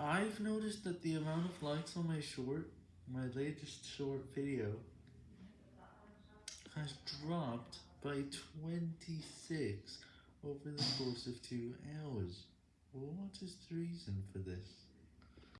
I've noticed that the amount of likes on my short, my latest short video, has dropped by 26 over the course of 2 hours. What is the reason for this?